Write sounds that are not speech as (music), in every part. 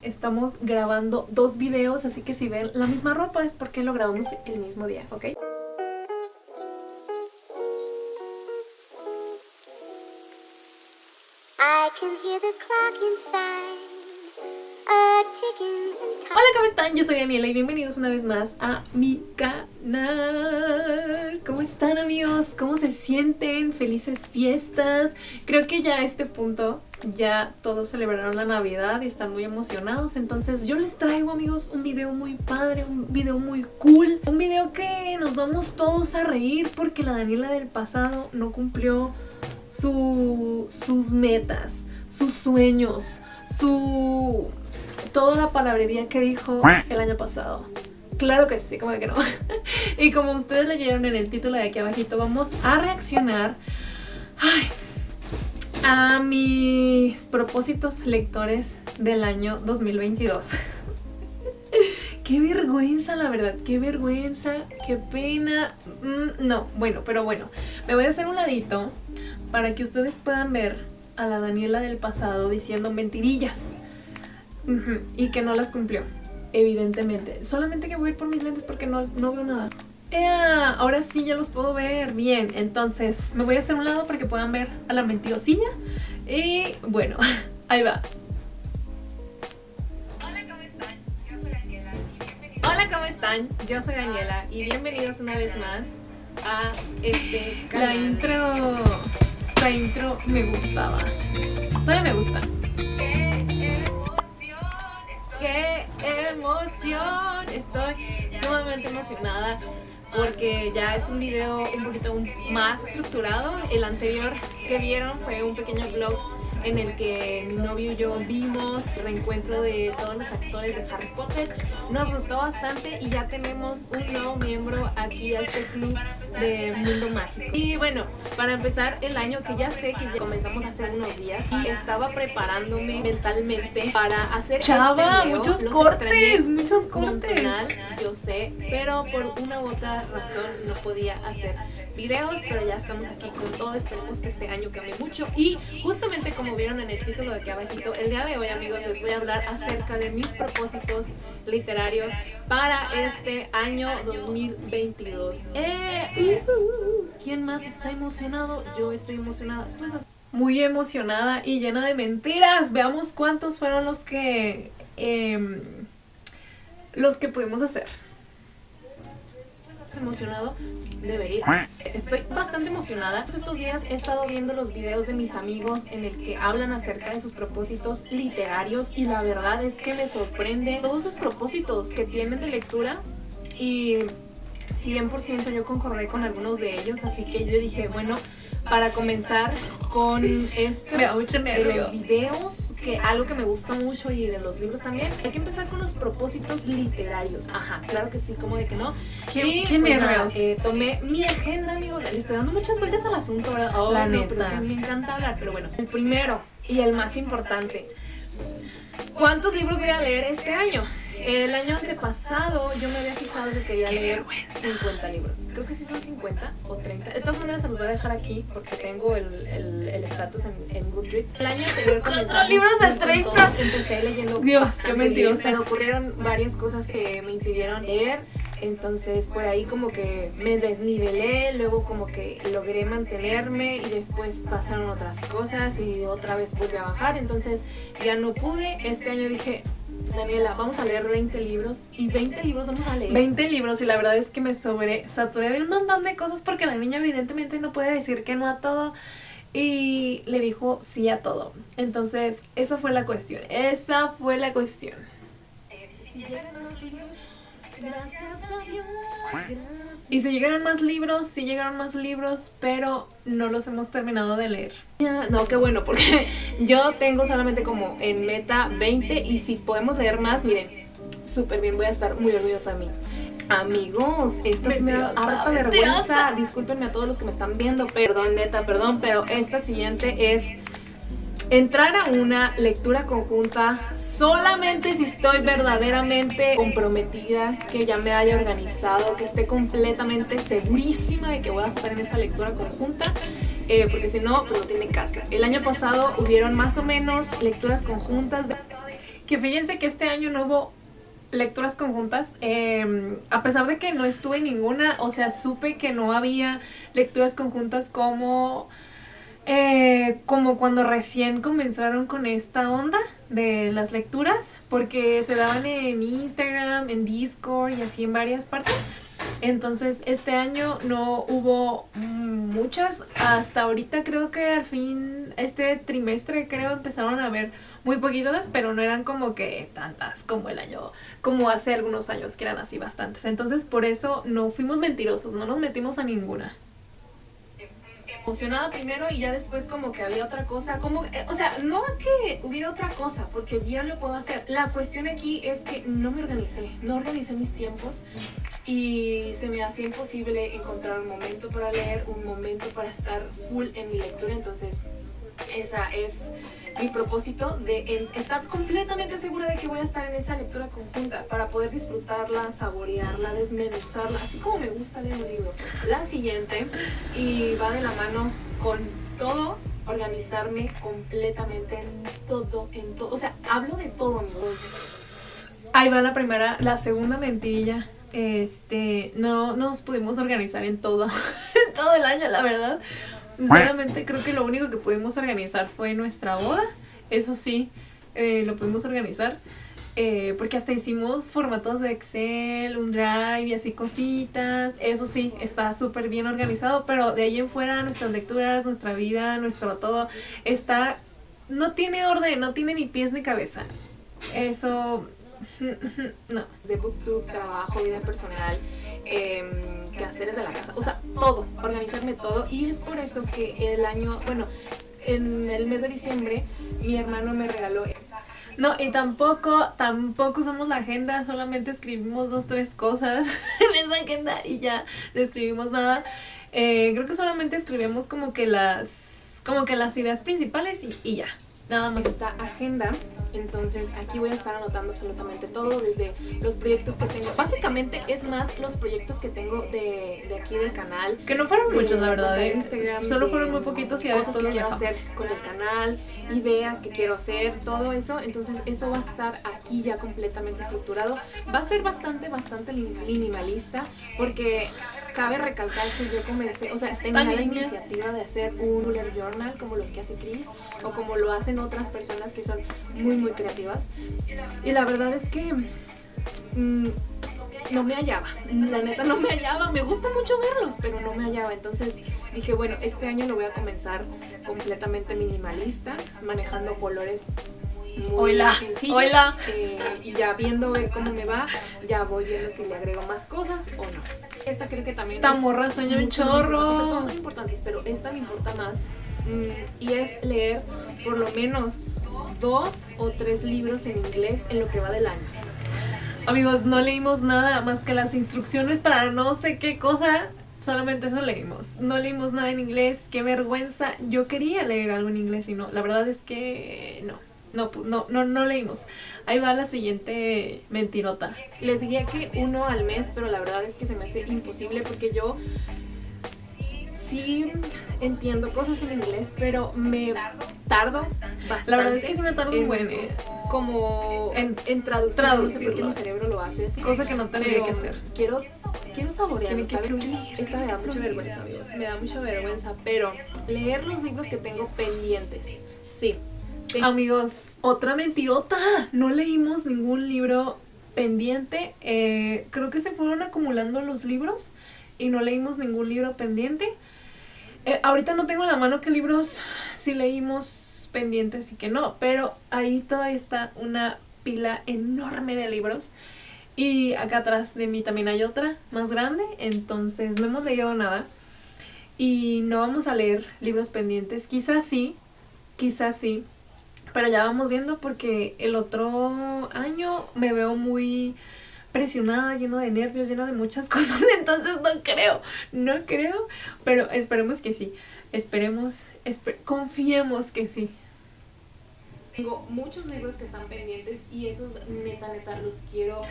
Estamos grabando dos videos, así que si ven la misma ropa es porque lo grabamos el mismo día, ¿ok? Hola, ¿cómo están? Yo soy Daniela y bienvenidos una vez más a mi canal. ¿Cómo están amigos? ¿Cómo se sienten? Felices fiestas. Creo que ya a este punto ya todos celebraron la Navidad y están muy emocionados. Entonces yo les traigo amigos un video muy padre, un video muy cool. Un video que nos vamos todos a reír porque la Daniela del pasado no cumplió su, sus metas, sus sueños, su... toda la palabrería que dijo el año pasado. Claro que sí, como que no. (laughs) y como ustedes leyeron en el título de aquí abajito, vamos a reaccionar a mis propósitos lectores del año 2022. (laughs) Qué vergüenza, la verdad, qué vergüenza, qué pena. Mm, no, bueno, pero bueno, me voy a hacer un ladito para que ustedes puedan ver a la Daniela del pasado diciendo mentirillas Y que no las cumplió, evidentemente. Solamente que voy a ir por mis lentes porque no, no veo nada. ¡Ea! Ahora sí ya los puedo ver bien. Entonces me voy a hacer un lado para que puedan ver a la mentirosilla. Y bueno, (laughs) ahí va. Hola, ¿cómo están? Yo soy Daniela y bienvenidos. Hola, ¿cómo están? Yo soy Daniela y bienvenidos una vez más a este canal. La intro, esta intro me gustaba. Todavía me gusta. Emoción! Estoy sumamente emocionada porque ya es un video un poquito más estructurado. El anterior que vieron fue un pequeño vlog en el que mi novio y yo vimos el reencuentro de todos los actores de Harry Potter. Nos gustó bastante y ya tenemos un nuevo miembro aquí a este club de Mundo Mágico. Y bueno, para empezar el año que ya sé que ya comenzamos hace unos días y estaba preparándome mentalmente para hacer Chava, este video. muchos Los cortes, muchos cortes. montonal, yo sé, pero por una u otra razón no podía hacer videos, pero ya estamos aquí con todo, esperemos que este año cambie mucho y justamente como vieron en el título de aquí abajito, el día de hoy amigos les voy a hablar acerca de mis propósitos literarios para este año 2022. ¡Eh! ¿Quién más está emocionado? Yo estoy emocionada. Pues muy emocionada y llena de mentiras. Veamos cuántos fueron los que em, los que pudimos hacer. ¿Estás emocionado? Deberías. Estoy bastante emocionada. Estos días he estado viendo los videos de mis amigos en el que hablan acerca de sus propósitos literarios y la verdad es que me sorprende todos sus propósitos que tienen de lectura y 100% yo concordé con algunos de ellos, así que yo dije, bueno, para comenzar con esto de los videos, que algo que me gusta mucho y de los libros también, hay que empezar con los propósitos literarios. Ajá, claro que sí, como de que no. Qué- y qué pues nada, eh, tomé mi agenda, amigos, le estoy dando muchas vueltas al asunto, ¿verdad? Oh, La no, pero es neta. que me encanta hablar, pero bueno. El primero y el más importante, ¿cuántos libros voy a leer este año? El año antepasado yo me había fijado que quería leer 50 libros. Creo que sí son 50 o 30. De todas maneras se los voy a dejar aquí porque tengo el el- el estatus en, en Goodreads. El año anterior comenzamos libros de con 30. todo. Empecé leyendo Dios, qué mentirosa. pero ocurrieron varias cosas que me impidieron leer. Entonces por ahí como que me desnivelé, luego como que logré mantenerme y después pasaron otras cosas y otra vez volví a bajar. Entonces ya no pude. Este año dije, Daniela, vamos a leer 20 libros y 20 libros vamos a leer. 20 libros y la verdad es que me sobre saturé de un montón de cosas porque la niña evidentemente no puede decir que no a todo y le dijo sí a todo. Entonces, esa fue la cuestión. Esa fue la cuestión. Gracias a Dios. Y si llegaron más libros, sí llegaron más libros, pero no los hemos terminado de leer. No, qué bueno, porque yo tengo solamente como en meta 20 y si podemos leer más, miren, súper bien, voy a estar muy orgullosa de mí. Amigos, esta sí me da harta vergüenza. Discúlpenme a todos los que me están viendo, perdón, neta, perdón, pero esta siguiente es entrar a una lectura conjunta solamente si estoy verdaderamente comprometida, que ya me haya organizado, que esté completamente segurísima de que voy a estar en esa lectura conjunta. Eh, porque si no, pues no tiene caso. El año pasado hubieron más o menos lecturas conjuntas de- que fíjense que este año no hubo lecturas conjuntas, eh, a pesar de que no estuve en ninguna, o sea, supe que no había lecturas conjuntas como, eh, como cuando recién comenzaron con esta onda de las lecturas, porque se daban en Instagram, en Discord y así en varias partes. Entonces, este año no hubo muchas. Hasta ahorita creo que al fin, este trimestre creo empezaron a haber muy poquitas, pero no eran como que tantas como el año, como hace algunos años que eran así bastantes. Entonces, por eso no fuimos mentirosos, no nos metimos a ninguna emocionada primero y ya después como que había otra cosa, como, eh, o sea, no que hubiera otra cosa, porque bien lo puedo hacer. La cuestión aquí es que no me organicé, no organicé mis tiempos y se me hacía imposible encontrar un momento para leer, un momento para estar full en mi lectura, entonces esa es mi propósito de estar completamente segura de que voy a estar en esa lectura conjunta para poder disfrutarla, saborearla, desmenuzarla, así como me gusta leer un libro. pues. La siguiente, y va de la mano con todo, organizarme completamente en todo, en todo. O sea, hablo de todo, amigos. Ahí va la primera, la segunda mentirilla. Este, no nos pudimos organizar en todo, (laughs) en todo el año, la verdad. Sinceramente creo que lo único que pudimos organizar fue nuestra boda. Eso sí, eh, lo pudimos organizar. eh, porque hasta hicimos formatos de Excel, un Drive y así cositas. Eso sí, está súper bien organizado. Pero de ahí en fuera, nuestras lecturas, nuestra vida, nuestro todo, está... No tiene orden, no tiene ni pies ni cabeza. Eso... (laughs) No. De booktube, trabajo, vida personal, em, quehaceres de la casa, o sea, todo, organizarme todo. Y es por eso que el año, bueno, en el mes de diciembre, mi hermano me regaló esta. No, y tampoco, tampoco usamos la agenda, solamente escribimos dos, tres cosas (laughs) en esa agenda y ya no escribimos nada. Eh, creo que solamente escribimos como que las, como que las ideas principales y, y ya. Nada más esta agenda, entonces aquí voy a estar anotando absolutamente todo, desde los proyectos que tengo. Básicamente es más los proyectos que tengo de, de aquí del canal. Que no fueron de- muchos, la verdad. de ¿eh? Instagram, Solo fueron muy poquitos y cosas después que quiero hacer con el canal, ideas que quiero hacer, todo eso. Entonces eso va a estar aquí ya completamente estructurado. Va a ser bastante, bastante min- minimalista porque cabe recalcar que yo comencé, o sea, tenía la iniciativa de hacer un bullet journal como los que hace Chris o como lo hacen otras personas que son muy, muy creativas. Y la verdad es que mm, no me hallaba. La neta no me hallaba. Me gusta mucho verlos, pero no me hallaba. Entonces dije, bueno, este año lo voy a comenzar completamente minimalista, manejando colores muy Hola, hola. eh, y ya viendo ver cómo me va, ya voy viendo si le agrego más cosas o no. Esta creo que también Esta es morra sueña un. O sea, chorro. todos son importantes, pero esta me importa más. Mm, y es leer por lo menos dos o tres libros en inglés en lo que va del año. Amigos, no leímos nada más que las instrucciones para no sé qué cosa. Solamente eso leímos. No leímos nada en inglés. Qué vergüenza. Yo quería leer algo en inglés y no. La verdad es que no. No, no, no, no leímos. Ahí va la siguiente mentirota. Les diría que uno al mes, pero la verdad es que se me hace imposible porque yo sí entiendo cosas en inglés, pero me tardo bastante. La verdad es que sí me tardo un en- buen, eh. Como en, traducir, no sé por qué traducirlo. mi cerebro lo hace así. Cosa que no tendría que hacer. Quiero, quiero saborearlo, ¿sabes? Esta me da mucha vergüenza, amigos. Me da mucha vergüenza, pero leer los libros que tengo pendientes. Sí. Ten- Amigos, otra mentirota. No leímos ningún libro pendiente. Eh, creo que se fueron acumulando los libros y no leímos ningún libro pendiente. Eh, ahorita no tengo en la mano qué libros sí leímos pendientes y que no, pero ahí todavía está una pila enorme de libros. Y acá atrás de mí también hay otra más grande, entonces no hemos leído nada. Y no vamos a leer libros pendientes. Quizás sí, quizás sí. Pero ya vamos viendo porque el otro año me veo muy presionada, lleno de nervios, lleno de muchas (laughs) cosas. Entonces no creo, no creo. Pero esperemos que sí. Esperemos, espe- confiemos que sí. Tengo muchos libros que están pendientes y esos neta, neta, los quiero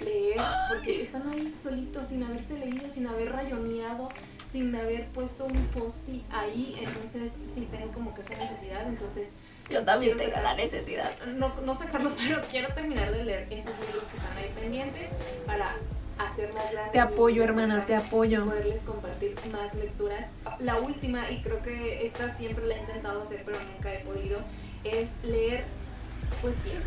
leer porque están ahí solitos, sin haberse leído, sin haber rayoneado, sin haber puesto un post ahí. Entonces, sí tengo como que esa necesidad. Entonces, Yo también quiero tengo la necesidad. no, no sacarlos, pero quiero terminar de leer esos libros que están ahí pendientes para hacer más grande. Te apoyo, hermana, te apoyo. poderles compartir más lecturas. La última, y creo que esta siempre la he intentado hacer, pero nunca he podido, es leer poesía.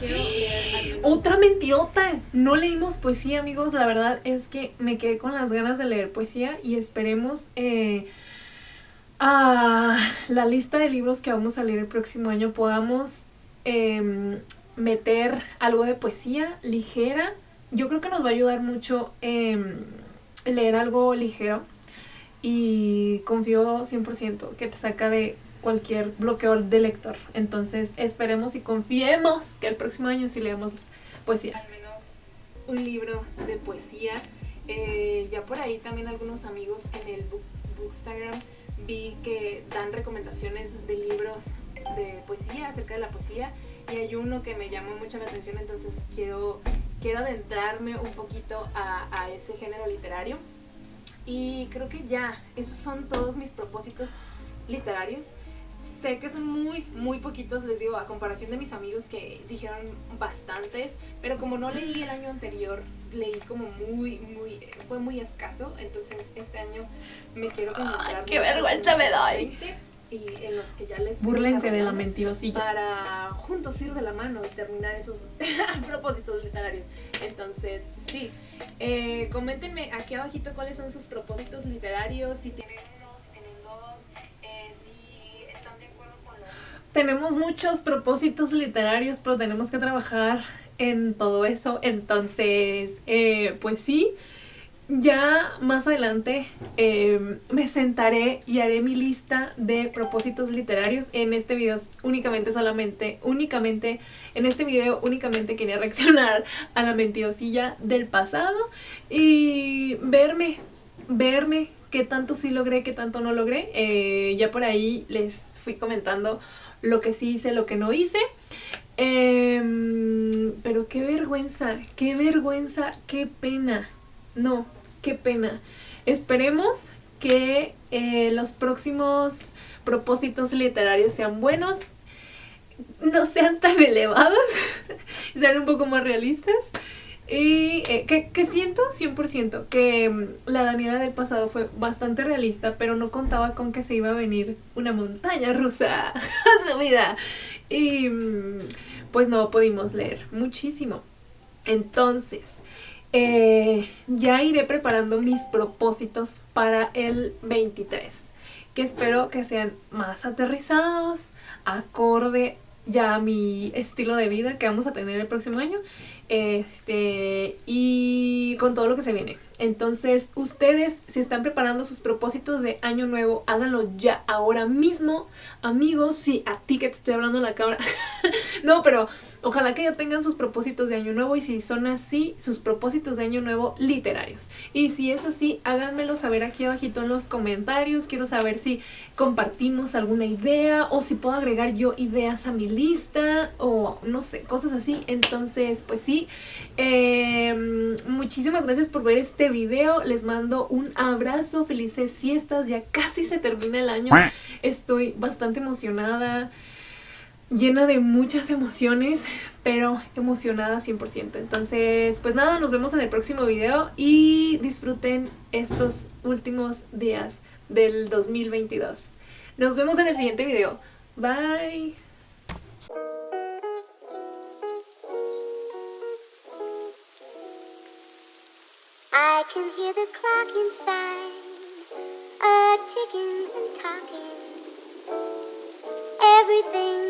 Quiero leer Otra mentirota. No leímos poesía, amigos. La verdad es que me quedé con las ganas de leer poesía y esperemos eh, a la lista de libros que vamos a leer el próximo año podamos em, meter algo de poesía ligera. Yo creo que nos va a ayudar mucho em, leer algo ligero y confío 100% que te saca de cualquier bloqueo de lector. Entonces esperemos y confiemos que el próximo año sí leamos poesía. al menos un libro de poesía. Eh, ya por ahí también algunos amigos en el book, Bookstagram vi que dan recomendaciones de libros de poesía, acerca de la poesía, y hay uno que me llamó mucho la atención, entonces quiero, quiero adentrarme un poquito a, a ese género literario. Y creo que ya, esos son todos mis propósitos literarios. Sé que son muy, muy poquitos, les digo, a comparación de mis amigos que dijeron bastantes, pero como no leí el año anterior, leí como muy, muy, fue muy escaso, entonces este año me quiero concentrar. Ay, qué vergüenza en me doy. 20 Y en los que ya les fui Búrlense de la mentirosilla. para juntos ir de la mano y terminar esos (laughs) propósitos literarios. Entonces, sí, eh, coméntenme aquí abajito cuáles son sus propósitos literarios, si tienen uno, si tienen dos, eh, si están de acuerdo con los... Tenemos muchos propósitos literarios, pero tenemos que trabajar en todo eso. Entonces, eh, pues sí, ya más adelante eh, me sentaré y haré mi lista de propósitos literarios. En este video únicamente, solamente, únicamente, en este video únicamente quería (laughs) reaccionar a la mentirosilla del pasado y verme, verme qué tanto sí logré, qué tanto no logré. Eh, ya por ahí les fui comentando lo que sí hice, lo que no hice. Em, pero qué vergüenza, qué vergüenza, qué pena. No, qué pena. Esperemos que eh, los próximos propósitos literarios sean buenos, no sean tan (laughs) elevados, (laughs) sean un poco más realistas. Y eh, que, que siento 100% que mm, la Daniela del pasado fue bastante realista, pero no contaba con que se iba a venir una montaña rusa (laughs) a su vida. Y pues no pudimos leer muchísimo. Entonces, eh, ya iré preparando mis propósitos para el 23, que espero que sean más aterrizados, acorde ya mi estilo de vida que vamos a tener el próximo año. Este, y con todo lo que se viene. Entonces, ustedes, si están preparando sus propósitos de año nuevo, háganlo ya ahora mismo. Amigos, sí, a ti que te estoy hablando la cámara. (laughs) no, pero ojalá que ya tengan sus propósitos de año nuevo y si son así, sus propósitos de año nuevo literarios. Y si es así, háganmelo saber aquí abajito en los comentarios. Quiero saber si compartimos alguna idea o si puedo agregar yo ideas a mi lista o no sé, cosas así. Entonces, pues sí, eh, muchísimas gracias por ver este video. Les mando un abrazo, felices fiestas. Ya casi se termina el año. Estoy bastante emocionada llena de muchas emociones, pero emocionada 100%. Entonces, pues nada, nos vemos en el próximo video y disfruten estos últimos días del 2022. Nos vemos en el siguiente video. Bye. I can hear the clock inside, talking.